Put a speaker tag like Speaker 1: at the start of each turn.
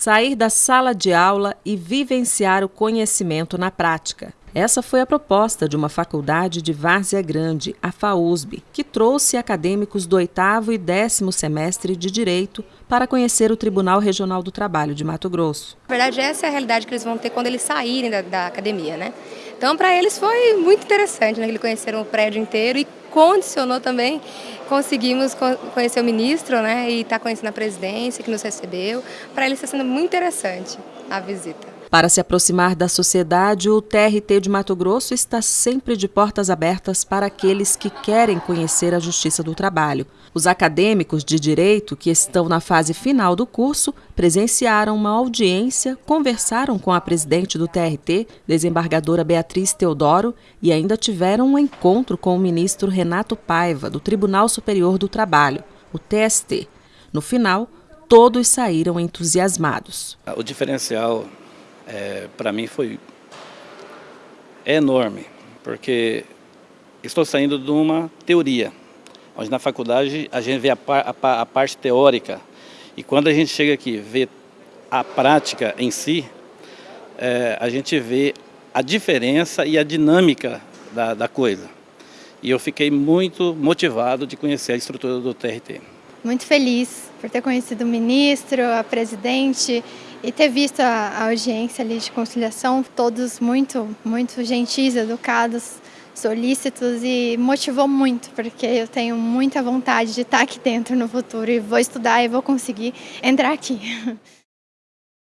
Speaker 1: sair da sala de aula e vivenciar o conhecimento na prática. Essa foi a proposta de uma faculdade de Várzea Grande, a FAUSB, que trouxe acadêmicos do oitavo e décimo semestre de Direito para conhecer o Tribunal Regional do Trabalho de Mato Grosso.
Speaker 2: Na verdade, essa é a realidade que eles vão ter quando eles saírem da, da academia, né? Então, para eles foi muito interessante, né? Eles conheceram o prédio inteiro e condicionou também, conseguimos conhecer o ministro, né? E estar tá conhecendo a presidência que nos recebeu. Para eles está sendo muito interessante a visita.
Speaker 1: Para se aproximar da sociedade, o TRT de Mato Grosso está sempre de portas abertas para aqueles que querem conhecer a Justiça do Trabalho. Os acadêmicos de direito que estão na fase final do curso presenciaram uma audiência, conversaram com a presidente do TRT, desembargadora Beatriz Teodoro, e ainda tiveram um encontro com o ministro Renato Paiva, do Tribunal Superior do Trabalho, o TST. No final, todos saíram entusiasmados.
Speaker 3: O diferencial é, para mim foi enorme, porque estou saindo de uma teoria, onde na faculdade a gente vê a, a, a parte teórica, e quando a gente chega aqui vê a prática em si, é, a gente vê a diferença e a dinâmica da, da coisa. E eu fiquei muito motivado de conhecer a estrutura do TRT.
Speaker 4: Muito feliz por ter conhecido o ministro, a presidente e ter visto a, audiência ali de conciliação, todos muito, muito gentis, educados, solícitos e motivou muito, porque eu tenho muita vontade de estar aqui dentro no futuro e vou estudar e vou conseguir entrar aqui.